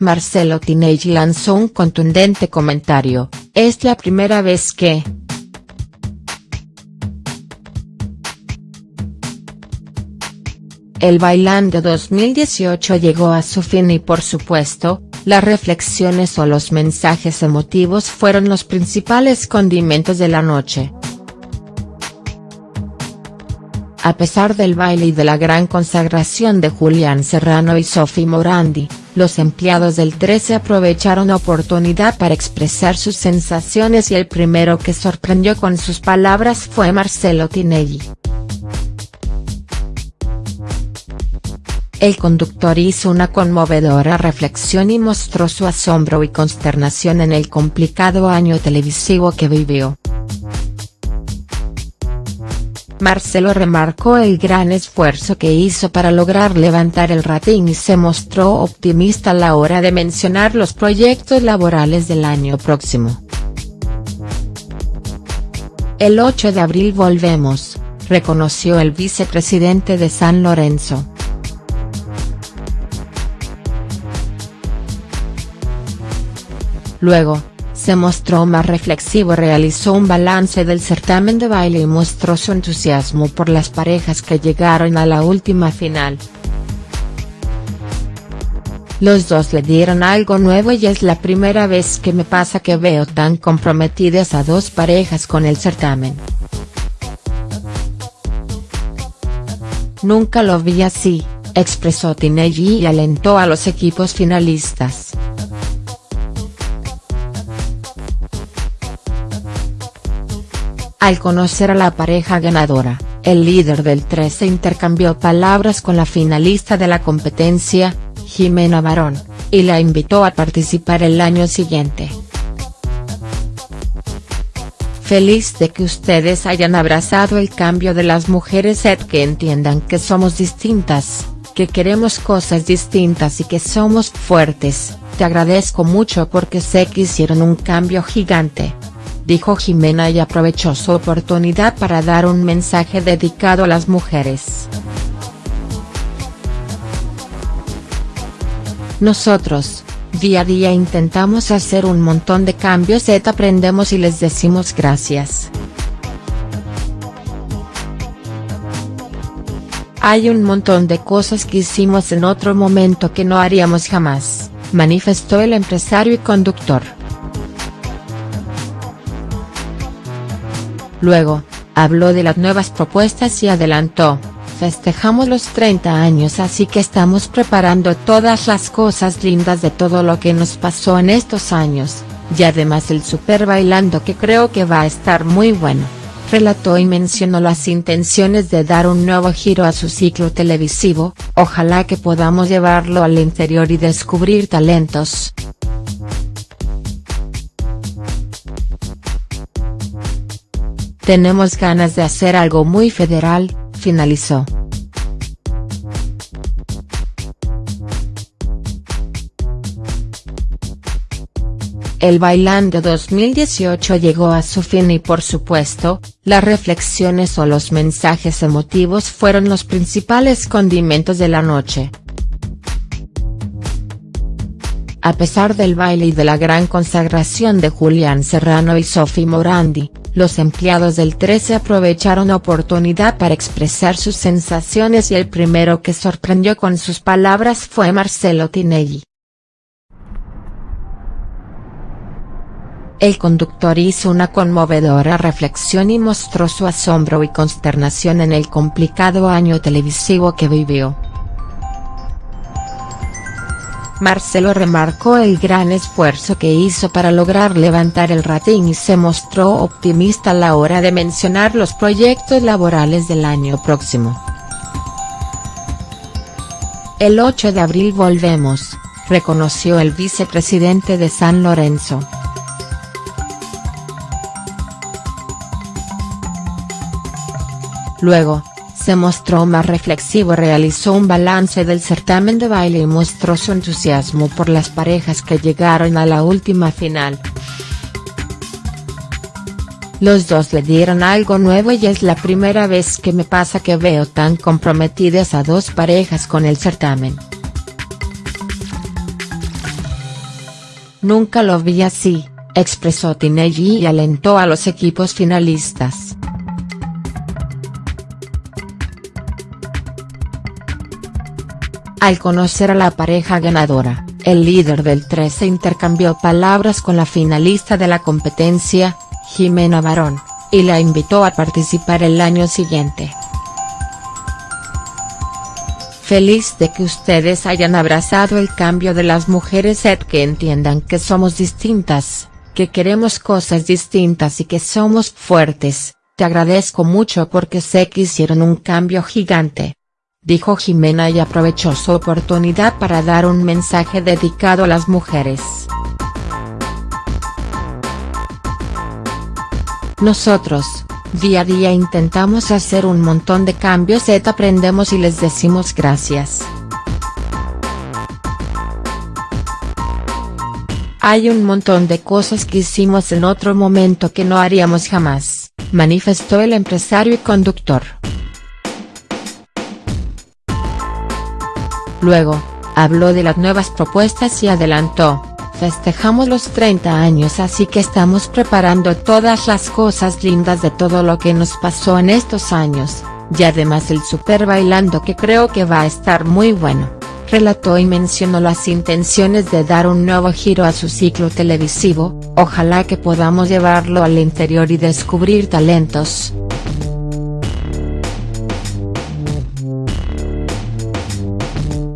Marcelo Tinelli lanzó un contundente comentario, es la primera vez que, El Bailando 2018 llegó a su fin y por supuesto, las reflexiones o los mensajes emotivos fueron los principales condimentos de la noche. A pesar del baile y de la gran consagración de Julián Serrano y Sophie Morandi, los empleados del 13 aprovecharon la oportunidad para expresar sus sensaciones y el primero que sorprendió con sus palabras fue Marcelo Tinelli. El conductor hizo una conmovedora reflexión y mostró su asombro y consternación en el complicado año televisivo que vivió. Marcelo remarcó el gran esfuerzo que hizo para lograr levantar el rating y se mostró optimista a la hora de mencionar los proyectos laborales del año próximo. El 8 de abril volvemos, reconoció el vicepresidente de San Lorenzo. Luego, se mostró más reflexivo realizó un balance del certamen de baile y mostró su entusiasmo por las parejas que llegaron a la última final. Los dos le dieron algo nuevo y es la primera vez que me pasa que veo tan comprometidas a dos parejas con el certamen. Nunca lo vi así, expresó Tinelli y alentó a los equipos finalistas. Al conocer a la pareja ganadora, el líder del 13 intercambió palabras con la finalista de la competencia, Jimena Barón, y la invitó a participar el año siguiente. Feliz de que ustedes hayan abrazado el cambio de las mujeres que entiendan que somos distintas, que queremos cosas distintas y que somos fuertes, te agradezco mucho porque sé que hicieron un cambio gigante dijo Jimena y aprovechó su oportunidad para dar un mensaje dedicado a las mujeres. Nosotros, día a día intentamos hacer un montón de cambios et aprendemos y les decimos gracias. Hay un montón de cosas que hicimos en otro momento que no haríamos jamás, manifestó el empresario y conductor. Luego, habló de las nuevas propuestas y adelantó, festejamos los 30 años así que estamos preparando todas las cosas lindas de todo lo que nos pasó en estos años, y además el super bailando que creo que va a estar muy bueno. Relató y mencionó las intenciones de dar un nuevo giro a su ciclo televisivo, ojalá que podamos llevarlo al interior y descubrir talentos. Tenemos ganas de hacer algo muy federal, finalizó. El Bailando 2018 llegó a su fin y por supuesto, las reflexiones o los mensajes emotivos fueron los principales condimentos de la noche. A pesar del baile y de la gran consagración de Julián Serrano y Sophie Morandi, los empleados del 13 aprovecharon oportunidad para expresar sus sensaciones y el primero que sorprendió con sus palabras fue Marcelo Tinelli. El conductor hizo una conmovedora reflexión y mostró su asombro y consternación en el complicado año televisivo que vivió. Marcelo remarcó el gran esfuerzo que hizo para lograr levantar el rating y se mostró optimista a la hora de mencionar los proyectos laborales del año próximo. El 8 de abril volvemos, reconoció el vicepresidente de San Lorenzo. Luego, se mostró más reflexivo realizó un balance del certamen de baile y mostró su entusiasmo por las parejas que llegaron a la última final. Los dos le dieron algo nuevo y es la primera vez que me pasa que veo tan comprometidas a dos parejas con el certamen. Nunca lo vi así, expresó Tinelli y alentó a los equipos finalistas. Al conocer a la pareja ganadora, el líder del 13 intercambió palabras con la finalista de la competencia, Jimena Barón, y la invitó a participar el año siguiente. Feliz de que ustedes hayan abrazado el cambio de las mujeres et que entiendan que somos distintas, que queremos cosas distintas y que somos fuertes, te agradezco mucho porque sé que hicieron un cambio gigante dijo Jimena y aprovechó su oportunidad para dar un mensaje dedicado a las mujeres. Nosotros, día a día intentamos hacer un montón de cambios et aprendemos y les decimos gracias. Hay un montón de cosas que hicimos en otro momento que no haríamos jamás, manifestó el empresario y conductor. Luego, habló de las nuevas propuestas y adelantó, festejamos los 30 años así que estamos preparando todas las cosas lindas de todo lo que nos pasó en estos años, y además el super bailando que creo que va a estar muy bueno, relató y mencionó las intenciones de dar un nuevo giro a su ciclo televisivo, ojalá que podamos llevarlo al interior y descubrir talentos.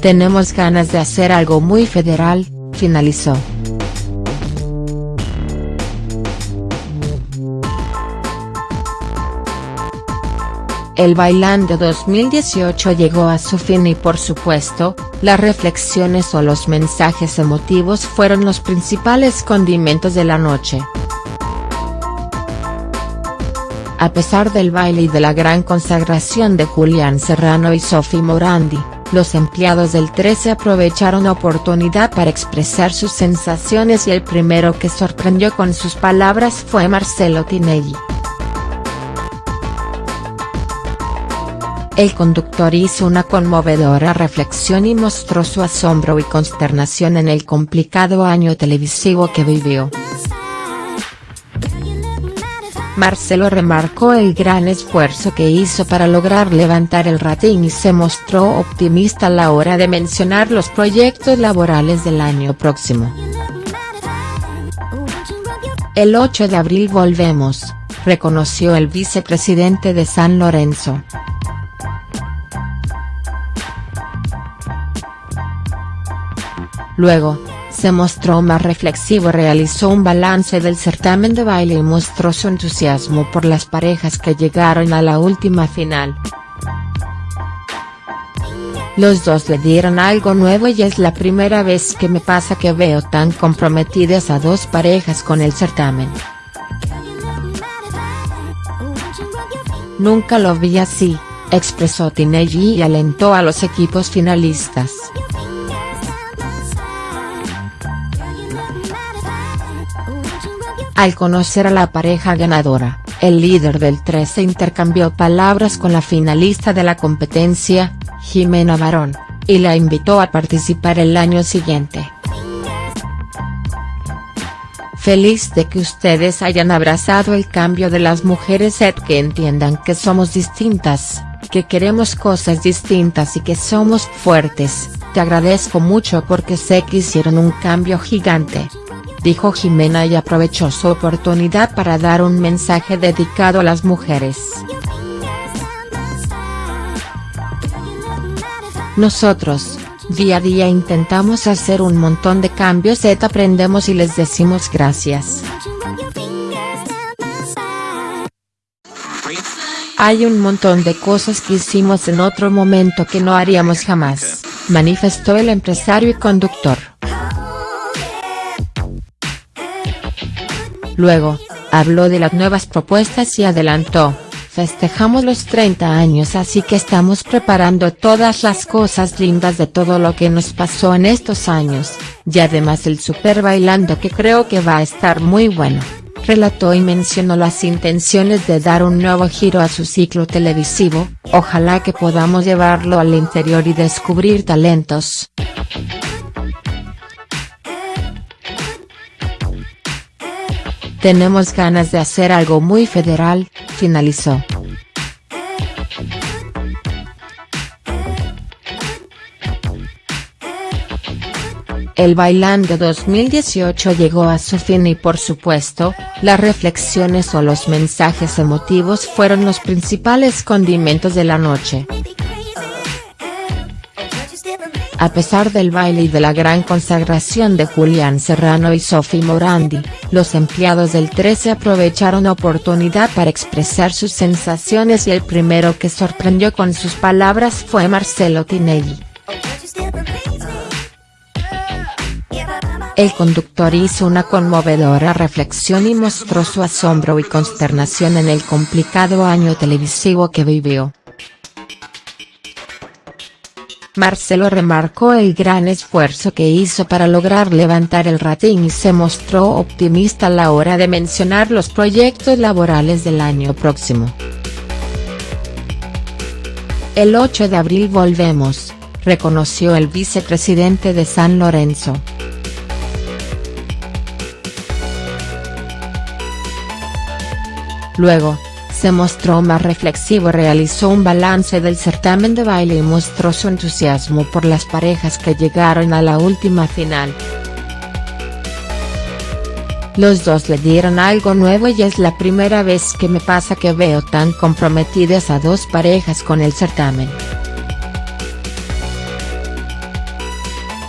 Tenemos ganas de hacer algo muy federal, finalizó. El Bailando 2018 llegó a su fin y por supuesto, las reflexiones o los mensajes emotivos fueron los principales condimentos de la noche. A pesar del baile y de la gran consagración de Julián Serrano y Sophie Morandi, los empleados del 13 aprovecharon la oportunidad para expresar sus sensaciones y el primero que sorprendió con sus palabras fue Marcelo Tinelli. El conductor hizo una conmovedora reflexión y mostró su asombro y consternación en el complicado año televisivo que vivió. Marcelo remarcó el gran esfuerzo que hizo para lograr levantar el rating y se mostró optimista a la hora de mencionar los proyectos laborales del año próximo. El 8 de abril volvemos, reconoció el vicepresidente de San Lorenzo. Luego, se mostró más reflexivo realizó un balance del certamen de baile y mostró su entusiasmo por las parejas que llegaron a la última final. Los dos le dieron algo nuevo y es la primera vez que me pasa que veo tan comprometidas a dos parejas con el certamen. Nunca lo vi así, expresó Tinelli y alentó a los equipos finalistas. Al conocer a la pareja ganadora, el líder del 13 intercambió palabras con la finalista de la competencia, Jimena Barón, y la invitó a participar el año siguiente. Feliz de que ustedes hayan abrazado el cambio de las mujeres et que entiendan que somos distintas, que queremos cosas distintas y que somos fuertes, te agradezco mucho porque sé que hicieron un cambio gigante dijo Jimena y aprovechó su oportunidad para dar un mensaje dedicado a las mujeres. Nosotros, día a día intentamos hacer un montón de cambios et aprendemos y les decimos gracias. Hay un montón de cosas que hicimos en otro momento que no haríamos jamás, manifestó el empresario y conductor. Luego, habló de las nuevas propuestas y adelantó, festejamos los 30 años así que estamos preparando todas las cosas lindas de todo lo que nos pasó en estos años, y además el super bailando que creo que va a estar muy bueno, relató y mencionó las intenciones de dar un nuevo giro a su ciclo televisivo, ojalá que podamos llevarlo al interior y descubrir talentos. Tenemos ganas de hacer algo muy federal, finalizó. El Bailando 2018 llegó a su fin y por supuesto, las reflexiones o los mensajes emotivos fueron los principales condimentos de la noche. A pesar del baile y de la gran consagración de Julián Serrano y Sophie Morandi, los empleados del 13 aprovecharon oportunidad para expresar sus sensaciones y el primero que sorprendió con sus palabras fue Marcelo Tinelli. El conductor hizo una conmovedora reflexión y mostró su asombro y consternación en el complicado año televisivo que vivió. Marcelo remarcó el gran esfuerzo que hizo para lograr levantar el rating y se mostró optimista a la hora de mencionar los proyectos laborales del año próximo. El 8 de abril volvemos, reconoció el vicepresidente de San Lorenzo. Luego, se mostró más reflexivo realizó un balance del certamen de baile y mostró su entusiasmo por las parejas que llegaron a la última final. Los dos le dieron algo nuevo y es la primera vez que me pasa que veo tan comprometidas a dos parejas con el certamen.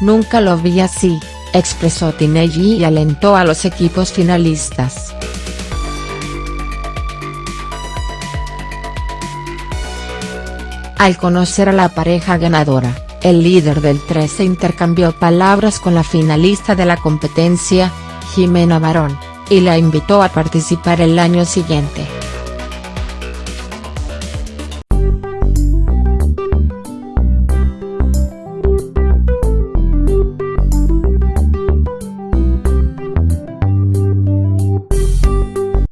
Nunca lo vi así, expresó Tinelli y alentó a los equipos finalistas. Al conocer a la pareja ganadora, el líder del 13 intercambió palabras con la finalista de la competencia, Jimena Barón, y la invitó a participar el año siguiente.